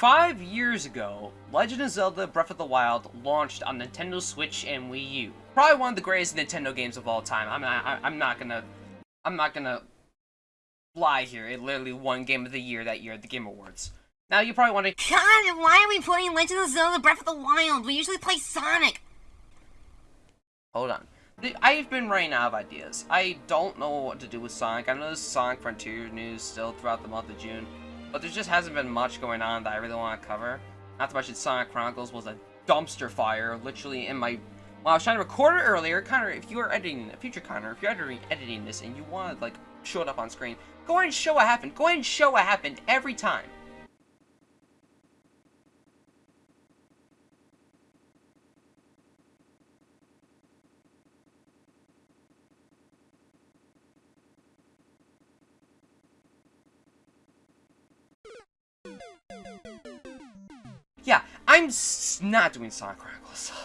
Five years ago, Legend of Zelda Breath of the Wild launched on Nintendo Switch and Wii U. Probably one of the greatest Nintendo games of all time. I'm not, I'm not gonna, I'm not gonna lie here. It literally won Game of the Year that year at the Game Awards. Now you probably wondering, God, why are we playing Legend of Zelda Breath of the Wild? We usually play Sonic. Hold on. I've been running out of ideas. I don't know what to do with Sonic. I know there's Sonic Frontier news still throughout the month of June. But there just hasn't been much going on that I really want to cover. Not to mention Sonic Chronicles was a dumpster fire, literally in my... While I was trying to record it earlier, Connor, if you are editing, future Connor, if you're editing, editing this and you want to, like, show it up on screen, go ahead and show what happened. Go ahead and show what happened every time. I'm not doing Sonic Chronicles.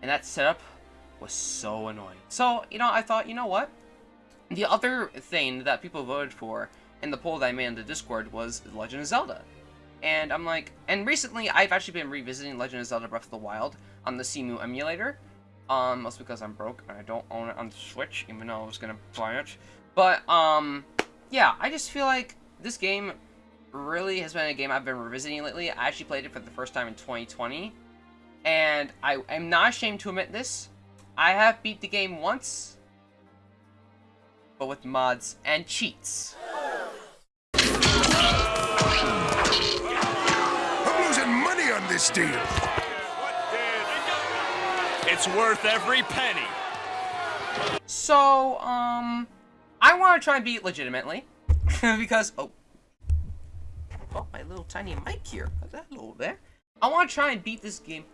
And that setup was so annoying. So, you know, I thought, you know what? The other thing that people voted for in the poll that I made in the Discord was Legend of Zelda. And I'm like, and recently I've actually been revisiting Legend of Zelda Breath of the Wild on the Cemu emulator. Um, mostly because I'm broke and I don't own it on the Switch, even though I was gonna buy it. But, um, yeah, I just feel like this game really has been a game I've been revisiting lately. I actually played it for the first time in 2020. And I am not ashamed to admit this. I have beat the game once. But with mods and cheats. I'm losing money on this deal. It's worth every penny. So, um, I want to try and beat legitimately. because, oh, oh, my little tiny mic here. Hello there. I want to try and beat this game.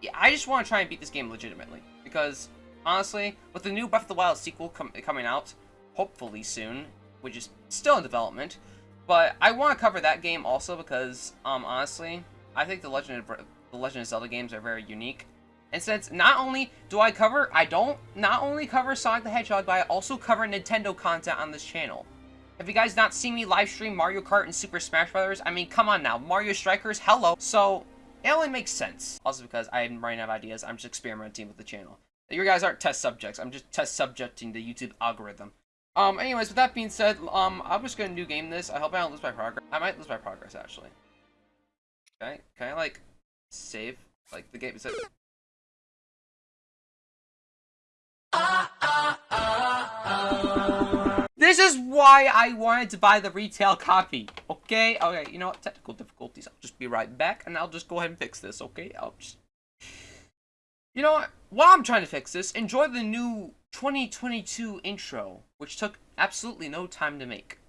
Yeah, I just want to try and beat this game legitimately. Because, honestly, with the new Breath of the Wild sequel com coming out, hopefully soon, which is still in development, but I want to cover that game also because, um, honestly, I think the Legend of the Legend of Zelda games are very unique. And since not only do I cover, I don't not only cover Sonic the Hedgehog, but I also cover Nintendo content on this channel. Have you guys not seen me live stream Mario Kart and Super Smash Brothers? I mean, come on now. Mario Strikers, hello. So, it only makes sense. Also because I'm running out of ideas, I'm just experimenting with the channel. You guys aren't test subjects. I'm just test subjecting the YouTube algorithm. Um, anyways, with that being said, um, I'm just gonna new game this. I hope I don't lose my progress. I might lose my progress, actually. Okay, can I, like, save, like, the game? Is it... This is why I wanted to buy the retail copy, okay? Okay, you know what? Technical difficulties. I'll just be right back, and I'll just go ahead and fix this, okay? I'll just... You know what? While I'm trying to fix this, enjoy the new 2022 intro, which took absolutely no time to make.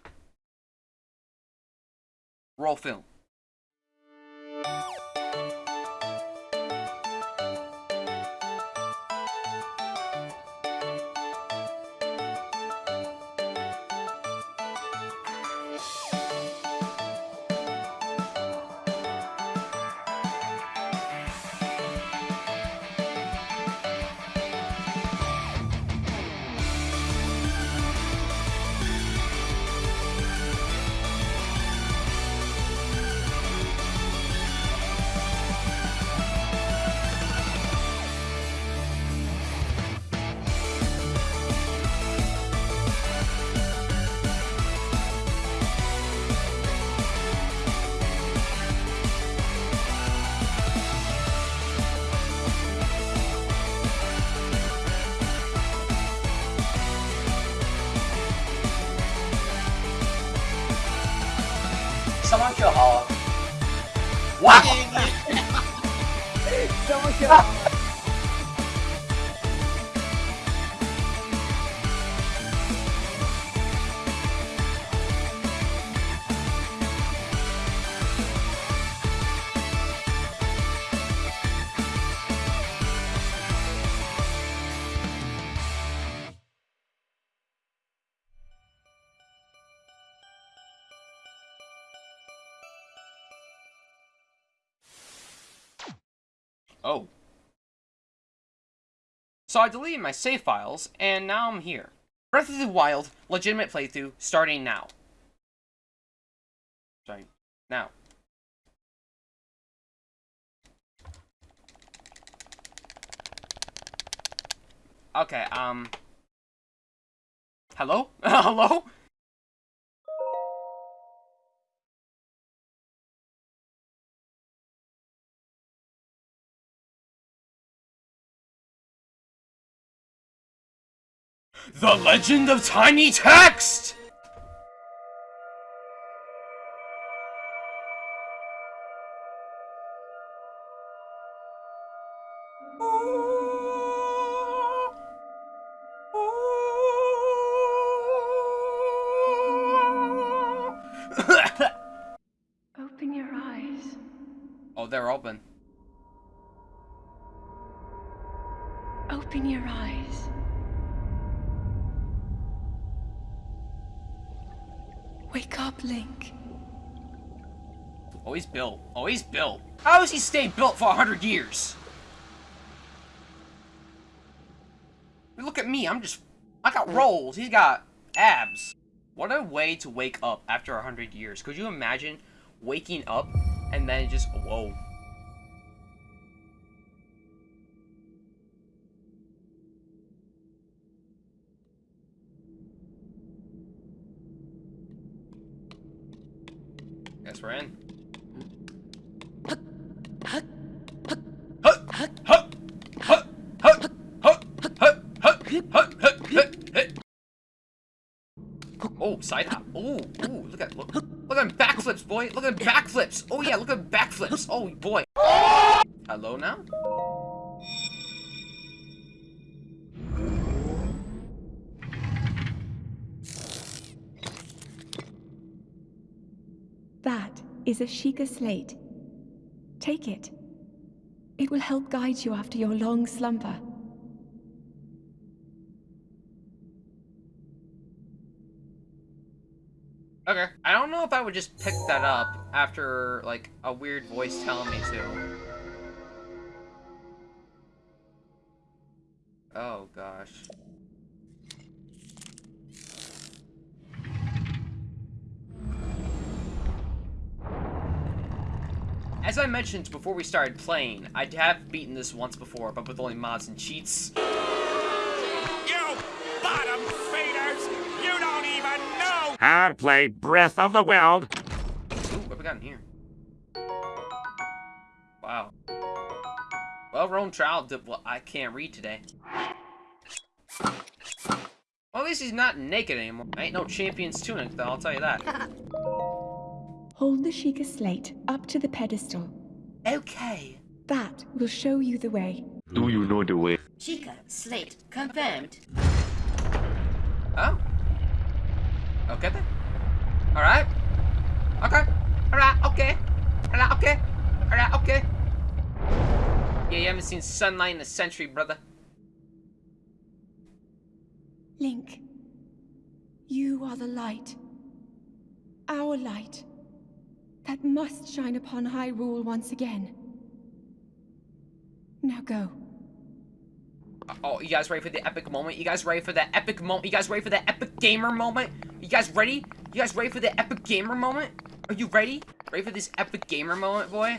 Roll film. 什么叫好？我给你。什么叫好？So I deleted my save files, and now I'm here. Breath of the Wild, legitimate playthrough, starting now. Sorry, now. Okay, um... Hello? Hello? The Legend of Tiny Text! Always he's built. How does he stay built for a hundred years? Look at me, I'm just... I got rolls, he's got abs. What a way to wake up after a hundred years. Could you imagine waking up and then just... Whoa. Guess we're in. Side hop. Oh, ooh, look at look, look at backflips, boy. Look at backflips. Oh yeah, look at backflips. Oh boy. Hello now. That is a Sheikah slate. Take it. It will help guide you after your long slumber. Would just pick that up after like a weird voice telling me to. Oh gosh. As I mentioned before we started playing, I have beaten this once before, but with only mods and cheats. I play Breath of the Wild. Ooh, what we got in here? Wow. Well, Rome Trial did well, I can't read today. Well, at least he's not naked anymore. Ain't no Champions tunic, though, I'll tell you that. Hold the Sheikah slate up to the pedestal. Okay. That will show you the way. Do you know the way? Sheikah, slate, confirmed. Oh. Okay then. Alright. Okay. Alright, okay. Alright, okay. Alright, okay. Yeah, you haven't seen sunlight in a century, brother. Link, you are the light. Our light. That must shine upon Hyrule once again. Now go. Oh, you guys ready for the epic moment? You guys ready for the epic moment? You guys ready for the epic gamer moment? You guys ready? You guys ready for the epic gamer moment? Are you ready? Ready for this epic gamer moment, boy?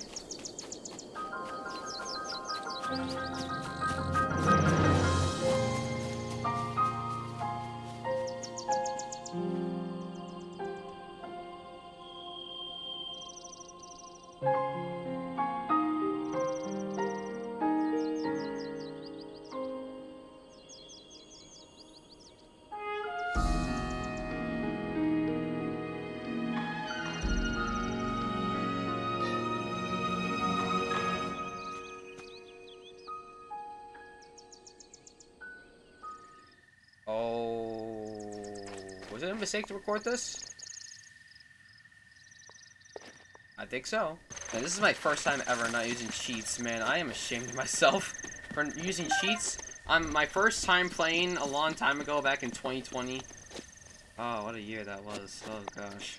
Was it a mistake to record this? I think so. Man, this is my first time ever not using cheats, man. I am ashamed of myself for using cheats. I'm my first time playing a long time ago, back in 2020. Oh, what a year that was. Oh, gosh.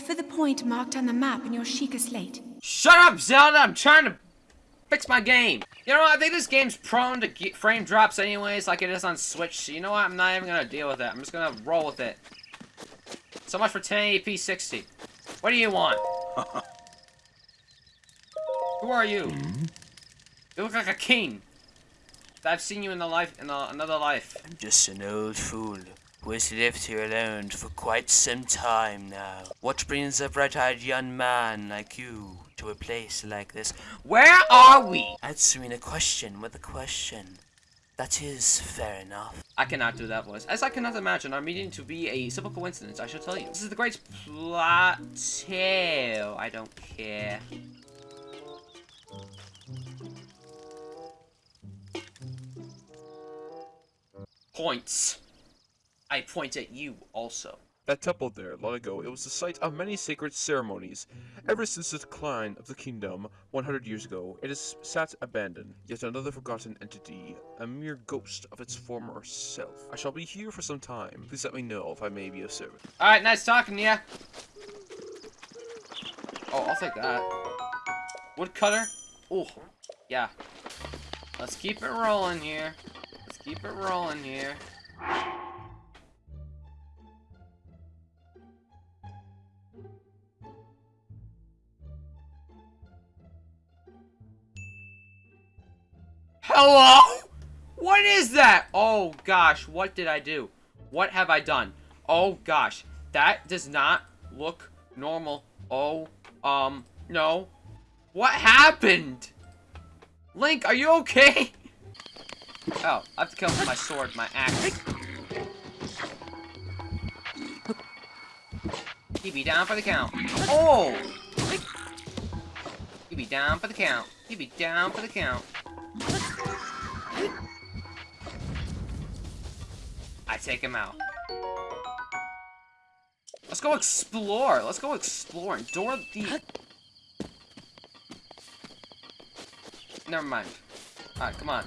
Head for the point marked on the map in your Sheikah slate. Shut up, Zelda! I'm trying to fix my game. You know what? I think this game's prone to ge- frame drops anyways, like it is on Switch. So you know what? I'm not even gonna deal with it. I'm just gonna roll with it. So much for 1080p 60. What do you want? Who are you? Hmm? You look like a king. I've seen you in the life in a, another life. I'm just an old fool who has lived here alone for quite some time now. What brings a bright-eyed young man like you to a place like this? Where are we? Answering a question with a question. That is fair enough. I cannot do that voice. As I cannot imagine our meeting to be a simple coincidence, I shall tell you. This is the great plateau. I don't care. Points. I point at you also. That temple there, long ago, it was the site of many sacred ceremonies. Ever since the decline of the kingdom 100 years ago, it has sat abandoned, yet another forgotten entity, a mere ghost of its former self. I shall be here for some time. Please let me know if I may be of service. Alright, nice talking to ya. Oh, I'll take that. Woodcutter? Oh, yeah. Let's keep it rolling here. Let's keep it rolling here. Hello? What is that? Oh gosh, what did I do? What have I done? Oh gosh, that does not look normal. Oh, um, no. What happened? Link, are you okay? Oh, I have to kill him with my sword, my axe. He be down for the count. Oh! He be down for the count. He be down for the count. I take him out. Let's go explore. Let's go explore. Endure the... Never mind. Alright, come on.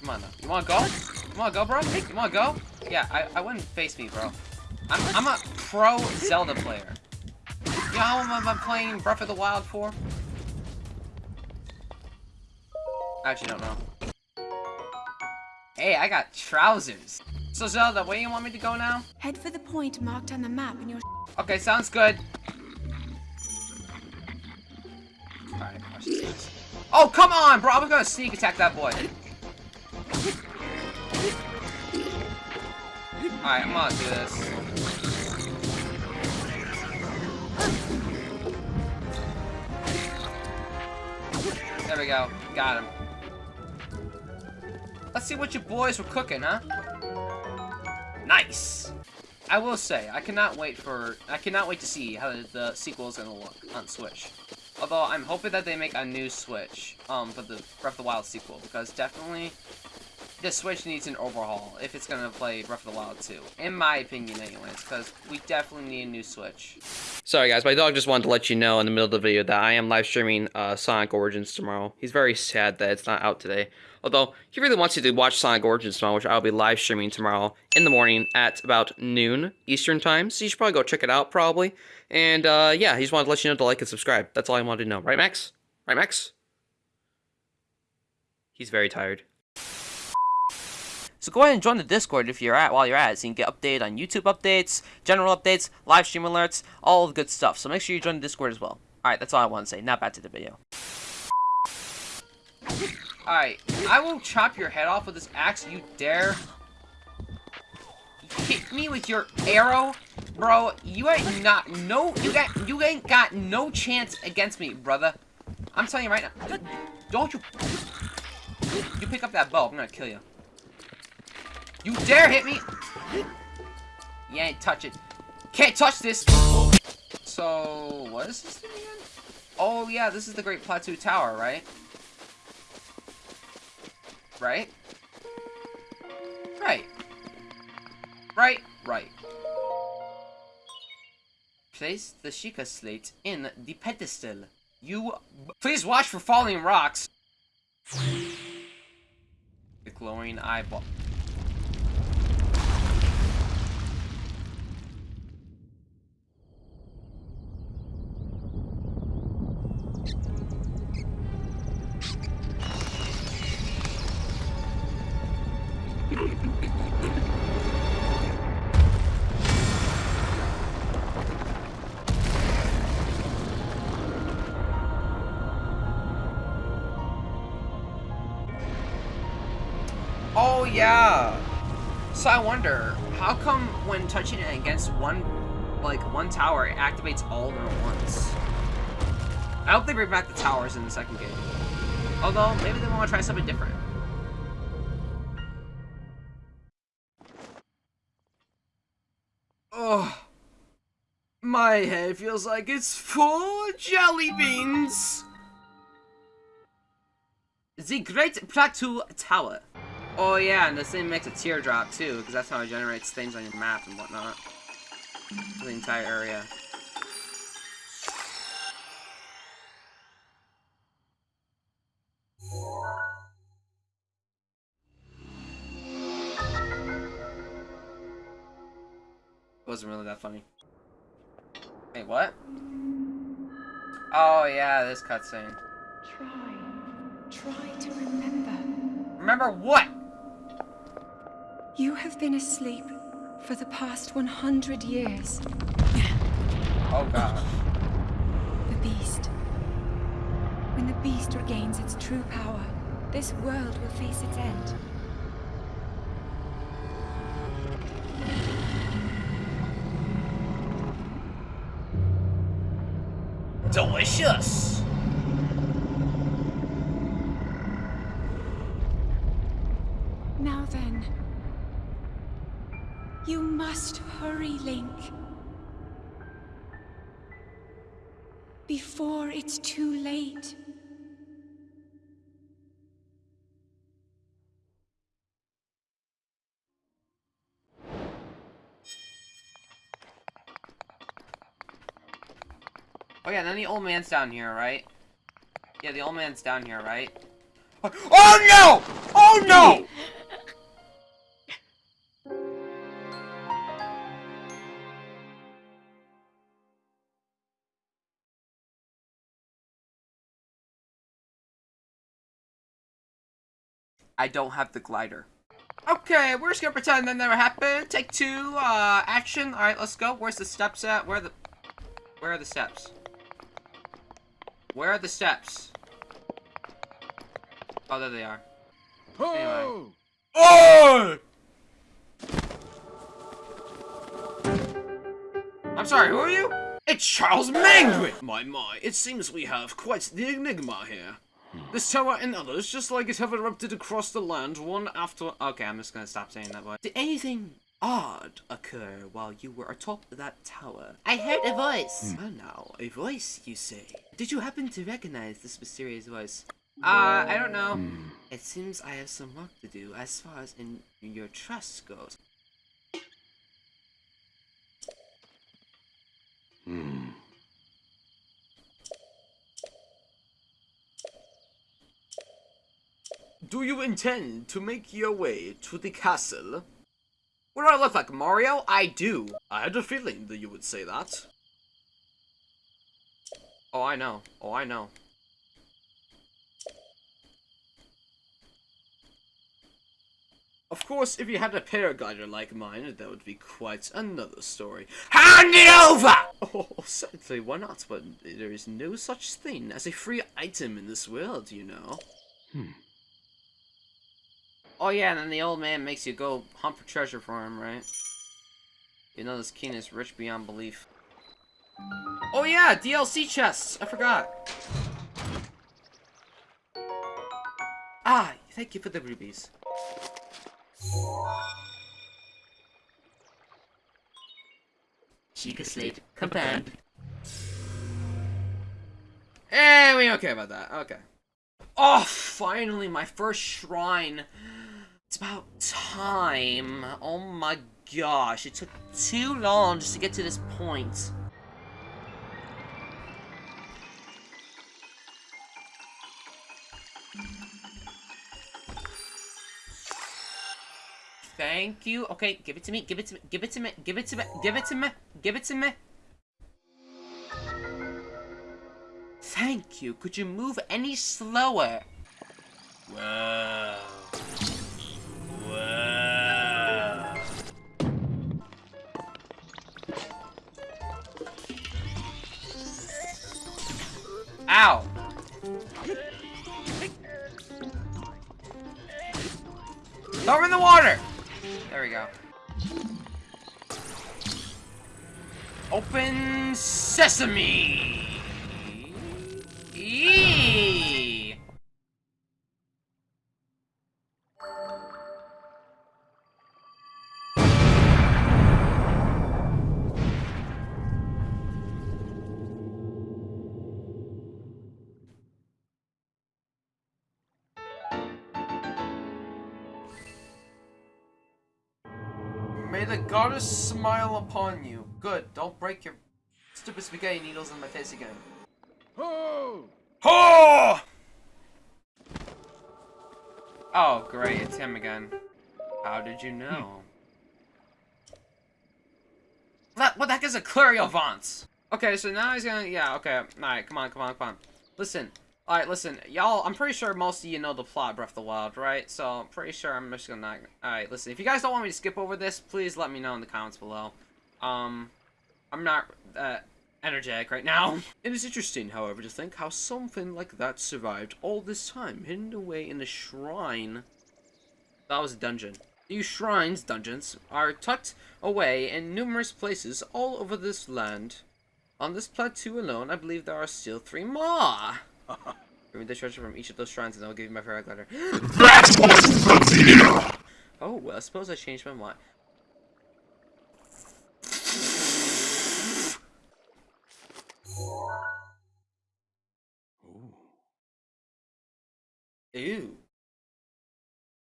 Come on, though. You wanna go? You wanna go, bro? You wanna go? Yeah, I, I wouldn't face me, bro. I'm, I'm a pro Zelda player. You know how long I've playing Breath of the Wild for? I actually don't know. Hey, I got trousers. So Zelda, where you want me to go now? Head for the point marked on the map in your Okay, sounds good. Alright, watch this guys. Oh, come on, bro! I was gonna sneak attack that boy. Alright, I'm gonna do this. There we go. Got him. Let's see what you boys were cooking, huh? Nice! I will say, I cannot wait for, I cannot wait to see how the, sequel is gonna look on Switch. Although, I'm hoping that they make a new Switch, um, for the Breath of the Wild sequel, because definitely, the Switch needs an overhaul if it's gonna play Breath of the Wild 2. In my opinion, anyways, because we definitely need a new Switch. Sorry guys, my dog just wanted to let you know in the middle of the video that I am live streaming uh, Sonic Origins tomorrow. He's very sad that it's not out today. Although, he really wants you to watch Sonic Origins tomorrow, which I'll be live streaming tomorrow in the morning at about noon Eastern Time. So you should probably go check it out, probably. And, uh, yeah, he just wanted to let you know to like and subscribe. That's all I wanted to know. Right, Max? Right, Max? He's very tired. So go ahead and join the Discord if you're at while you're at it, so you can get updated on YouTube updates, general updates, live stream alerts, all the good stuff. So make sure you join the Discord as well. Alright, that's all I want to say. Now back to the video. Alright, I will chop your head off with this axe, you dare. Hit me with your arrow? Bro, you ain't not no you got you ain't got no chance against me, brother. I'm telling you right now. Don't you You pick up that bow, I'm gonna kill you. You dare hit me! You ain't touch it. Can't touch this! So, what is this thing again? Oh, yeah, this is the Great Plateau Tower, right? Right? Right. Right, right. Place the Sheikah slate in the pedestal. You... Please watch for falling rocks! The glowing eyeball. Wonder, how come when touching it against one, like one tower, it activates all of them at once? I hope they bring back the towers in the second game. Although maybe they want to try something different. Oh, my head feels like it's full of jelly beans. The Great Plateau Tower. Oh yeah, and this thing makes a teardrop too, because that's how it generates things on your map and whatnot. For the entire area. Wasn't really that funny. Wait, what? Oh yeah, this cutscene. Try. Try to remember. Remember what? You have been asleep for the past 100 years. Oh gosh. The beast. When the beast regains its true power, this world will face its end. Delicious! Before it's too late. Oh yeah, then the old man's down here, right? Yeah, the old man's down here, right? Oh no! Oh no! I don't have the glider. Okay, we're just gonna pretend that never happened. Take two, uh, action. Alright, let's go. Where's the steps at? Where are the... Where are the steps? Where are the steps? Oh, there they are. Anyway. Oh! I'm sorry, who are you? It's Charles Mangwin! My, my, it seems we have quite the enigma here. This tower and others, just like it, have erupted across the land, one after- Okay, I'm just gonna stop saying that word. Did anything odd occur while you were atop that tower? I heard a voice! Hmm. Oh no, a voice, you say? Did you happen to recognize this mysterious voice? Uh, I don't know. Hmm. Hmm. It seems I have some work to do as far as in your trust goes. Do you intend to make your way to the castle? What do I look like, Mario? I do. I had a feeling that you would say that. Oh, I know. Oh, I know. Of course, if you had a paraglider like mine, that would be quite another story. Hand it over! Oh, certainly, why not? But there is no such thing as a free item in this world, you know. Hmm. Oh yeah, and then the old man makes you go hunt for treasure for him, right? You know this king is rich beyond belief. Oh yeah, DLC chests! I forgot. Ah, thank you for the rubies. Sheikah Slate, confirmed. Eh, we don't care about that. Okay. Oh, finally, my first shrine. It's about time. Oh my gosh, it took too long just to get to this point. Thank you. Okay, give it to me. Give it to me. Give it to me. Give it to me. Give it to me. Give it to me. Thank you. Could you move any slower? Wow. Ow! Throw him in the water! There we go. Open sesame! Eee! The goddess smile upon you. Good. Don't break your stupid spaghetti needles in my face again. Oh! Oh, great. It's him again. How did you know? That, what the heck is a clairvoyance? Okay, so now he's gonna, yeah, okay, alright, come on, come on, come on. Listen, alright, listen, y'all, I'm pretty sure most of you know the plot of Breath of the Wild, right? So, I'm pretty sure I'm just gonna, not... alright, listen, if you guys don't want me to skip over this, please let me know in the comments below. Um, I'm not, uh, energetic right now. It is interesting, however, to think how something like that survived all this time, hidden away in a shrine. That was a dungeon. These shrines, dungeons, are tucked away in numerous places all over this land. On this plateau alone, I believe there are still three more. Give me the treasure from each of those shrines and I'll give you my favorite glider. oh, well, I suppose I changed my mind. Ooh.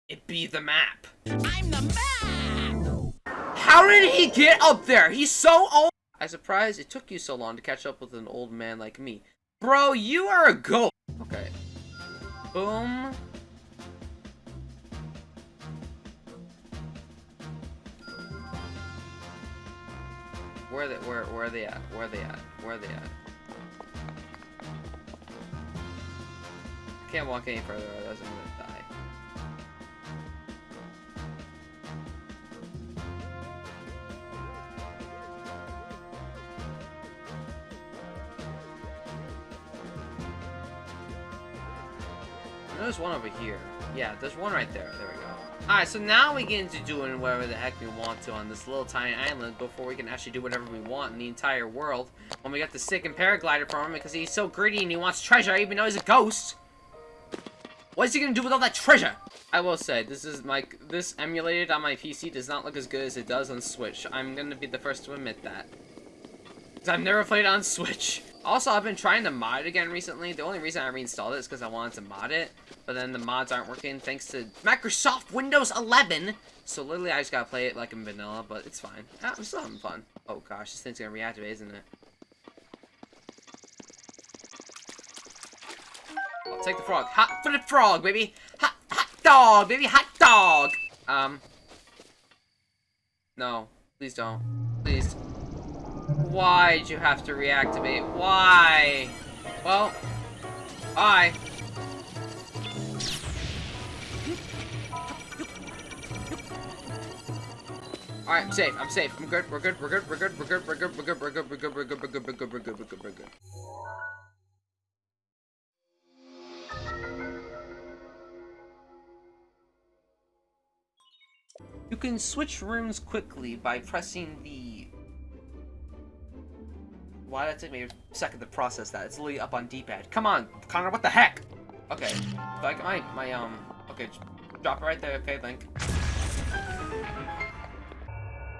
It be the map. I'm the map! How did he get up there? He's so old! I'm surprised it took you so long to catch up with an old man like me. Bro, you are a goat! Okay. Boom. Where are they, where, where are they at? Where are they at? Where are they at? I can't walk any further, otherwise I'm gonna die. There's one over here. Yeah, there's one right there. There we go. Alright, so now we get into doing whatever the heck we want to on this little tiny island before we can actually do whatever we want in the entire world. When we got the sick and paraglider from him because he's so greedy and he wants treasure even though he's a ghost. What is he gonna do with all that treasure? I will say, this is my this emulated on my PC does not look as good as it does on Switch. I'm gonna be the first to admit that. Because I've never played on Switch. Also, I've been trying to mod it again recently. The only reason I reinstalled it is because I wanted to mod it. But then the mods aren't working thanks to Microsoft Windows 11. So literally, I just gotta play it like in vanilla, but it's fine. Ah, I'm still having fun. Oh gosh, this thing's gonna reactivate, isn't it? I'll take the frog. Hot for the frog, baby. Hot, hot dog, baby. Hot dog. Um. No, please don't. Please. Why'd you have to reactivate? Why? Well, bye. Alright, I'm safe, I'm safe, I'm good, we're good, we're good, we're good, we're good, we're good, we're good, we're good, we're good, we're good, we're good, we're good, we're good, we're good, we're good. You can switch rooms quickly by pressing the... Why did it take me a second to process that? It's literally up on D-pad. Come on, Connor, what the heck? Okay, like my, my, um, okay, drop it right there, okay, Link.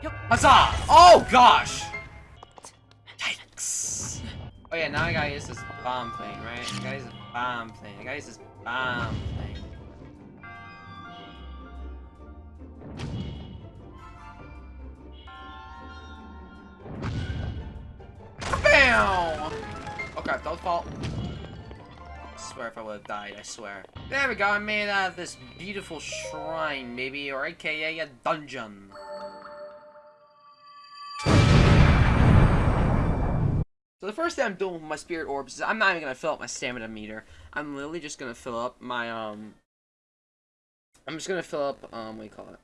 Yep. Huzzah! Oh, gosh! Yikes! Oh yeah, now I gotta use this bomb thing, right? I gotta use this bomb thing. I gotta use this bomb Okay, that was fault. I swear if I would have died, I swear. There we go, I made out of this beautiful shrine, maybe, or aka a dungeon. So the first thing I'm doing with my spirit orbs is I'm not even gonna fill up my stamina meter. I'm literally just gonna fill up my um. I'm just gonna fill up um. What do you call it?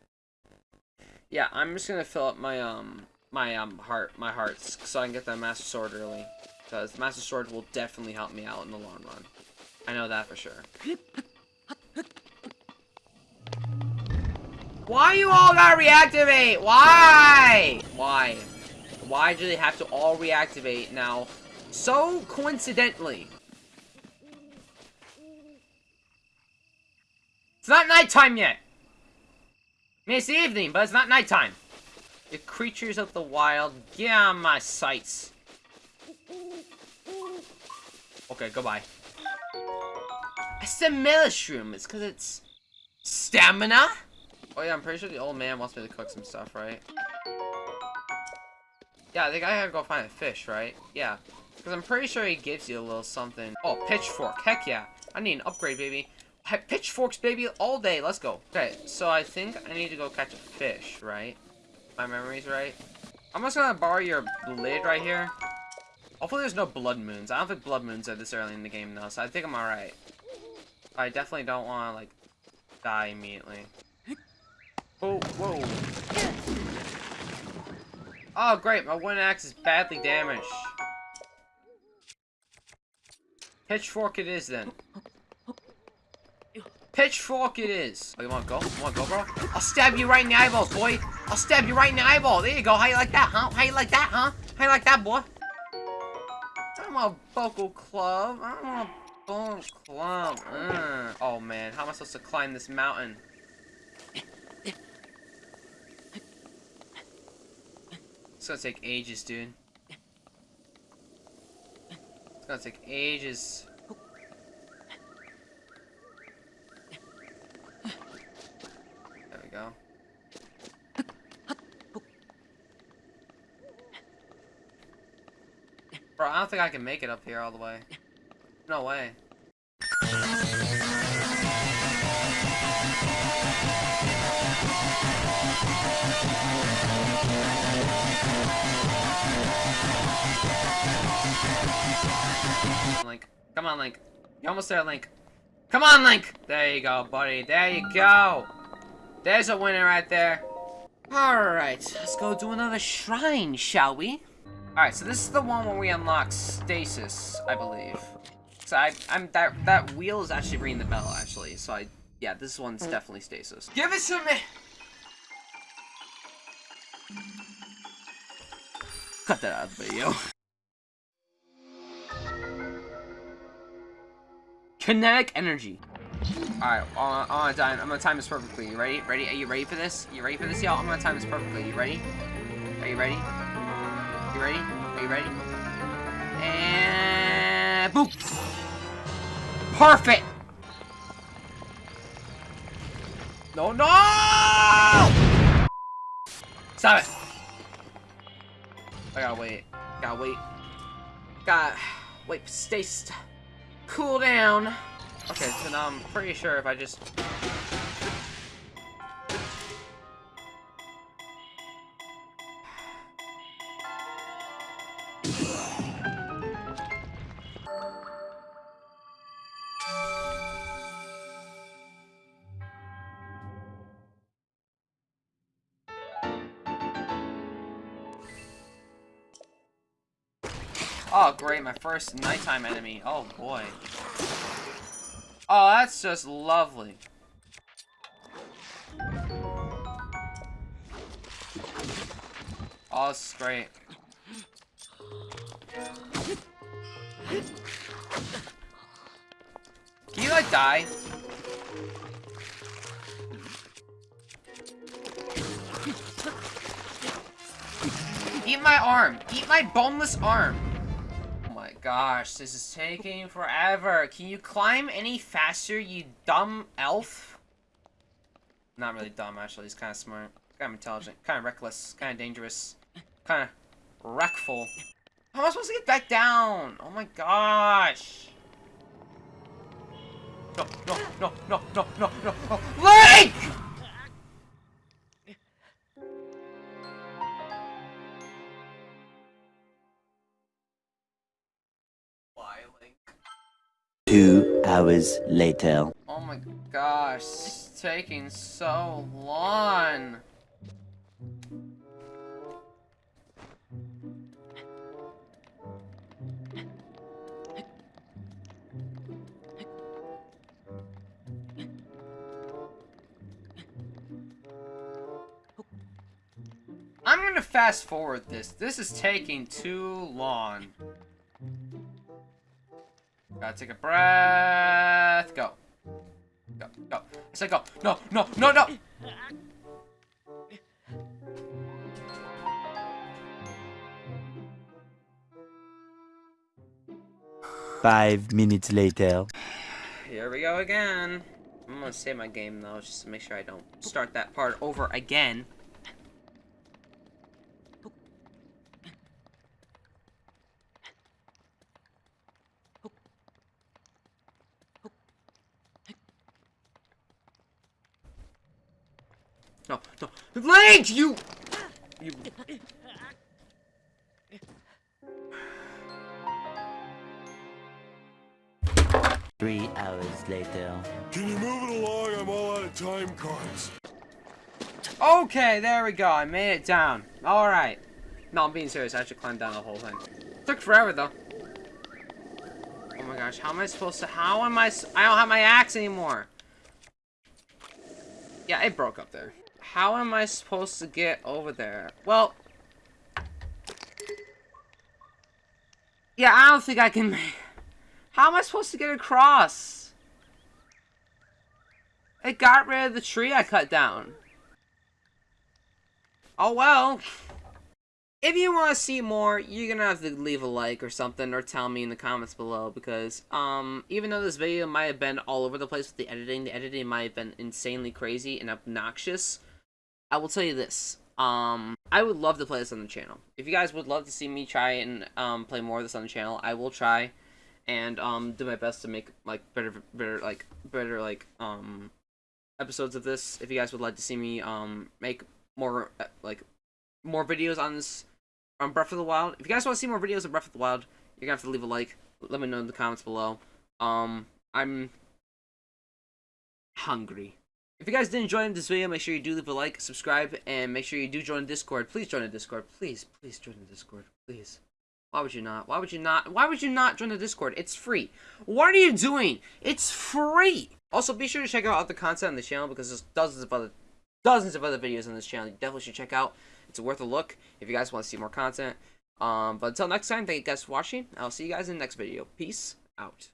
Yeah, I'm just gonna fill up my um my um heart my hearts so I can get that master sword early because the master sword will definitely help me out in the long run. I know that for sure. Why you all gotta reactivate? Why? Why? Why do they have to all reactivate now? So coincidentally. It's not nighttime yet. I mean, it's the evening, but it's not nighttime. The creatures of the wild, get on my sights. Okay, goodbye. I said mushroom. It's because it's stamina. Oh yeah, I'm pretty sure the old man wants me to cook some stuff, right? Yeah, I think I gotta go find a fish, right? Yeah. Because I'm pretty sure he gives you a little something. Oh, pitchfork. Heck yeah. I need an upgrade, baby. I Pitchforks, baby, all day. Let's go. Okay, so I think I need to go catch a fish, right? My memory's right. I'm just gonna borrow your lid right here. Hopefully there's no blood moons. I don't think blood moons are this early in the game, though, so I think I'm alright. I definitely don't want to, like, die immediately. Oh, whoa. Oh, great. My wooden axe is badly damaged. Pitchfork it is, then. Pitchfork it is. Oh, you wanna go? You wanna go, bro? I'll stab you right in the eyeballs, boy. I'll stab you right in the eyeball. There you go. How you like that, huh? How you like that, huh? How you like that, boy? I'm a vocal club. I'm a vocal club. Uh. Oh, man. How am I supposed to climb this mountain? It's gonna take ages, dude. It's gonna take ages. There we go. Bro, I don't think I can make it up here all the way. No way. Link. Come on, Link. You almost there, Link. Come on, Link! There you go, buddy. There you go. There's a winner right there. Alright, let's go do another shrine, shall we? Alright, so this is the one where we unlock stasis, I believe. So I, I'm that that wheel is actually ringing the bell, actually. So I, yeah, this one's hmm. definitely stasis. Give it to me. Cut that out of the video. Kinetic energy. Alright, on, on time. I'm gonna time this perfectly. You ready? Ready? Are you ready for this? You ready for this, y'all? I'm gonna time this perfectly. You ready? Are you ready? You ready? Are you ready? And boom! Perfect! No, no! Stop it! I gotta wait. Gotta wait. Gotta wait. Stay st cool down. Okay, so now I'm pretty sure if I just great, my first nighttime enemy. Oh, boy. Oh, that's just lovely. Oh, this is great. Can you, like, die? Eat my arm! Eat my boneless arm! Gosh, this is taking forever. Can you climb any faster, you dumb elf? Not really dumb, actually. He's kind of smart. Kind of intelligent. Kind of reckless. Kind of dangerous. Kind of wreckful. How am I supposed to get back down? Oh my gosh. No, no, no, no, no, no, no, no. Link! Two hours later. Oh my gosh, is taking so long. I'm to fast forward this. This is taking too long. Gotta take a breath. Go. Go, go. I said go. No, no, no, no! Five minutes later. Here we go again. I'm gonna save my game though, just to make sure I don't start that part over again. No, no. Link, you... You... Three hours later. Can you move it along? I'm all out of time cards. Okay, there we go. I made it down. Alright. No, I'm being serious. I should climb down the whole thing. Took forever, though. Oh my gosh, how am I supposed to... How am I... I don't have my axe anymore. Yeah, it broke up there. How am I supposed to get over there? Well... Yeah, I don't think I can... How am I supposed to get across? It got rid of the tree I cut down. Oh well. If you want to see more, you're gonna have to leave a like or something, or tell me in the comments below, because, um, even though this video might have been all over the place with the editing, the editing might have been insanely crazy and obnoxious, I will tell you this, um, I would love to play this on the channel. If you guys would love to see me try and, um, play more of this on the channel, I will try, and, um, do my best to make, like, better, better, like, better, like, um, episodes of this. If you guys would like to see me, um, make more, uh, like, more videos on this, on Breath of the Wild. If you guys want to see more videos of Breath of the Wild, you're gonna have to leave a like. Let me know in the comments below. Um, I'm hungry. If you guys did enjoy this video, make sure you do leave a like, subscribe, and make sure you do join Discord. Please join the Discord. Please, please join the Discord. Please. Why would you not? Why would you not? Why would you not join the Discord? It's free. What are you doing? It's free. Also, be sure to check out other content on the channel because there's dozens of other dozens of other videos on this channel. You definitely should check out. It's worth a look if you guys want to see more content. Um, but until next time, thank you guys for watching. I'll see you guys in the next video. Peace out.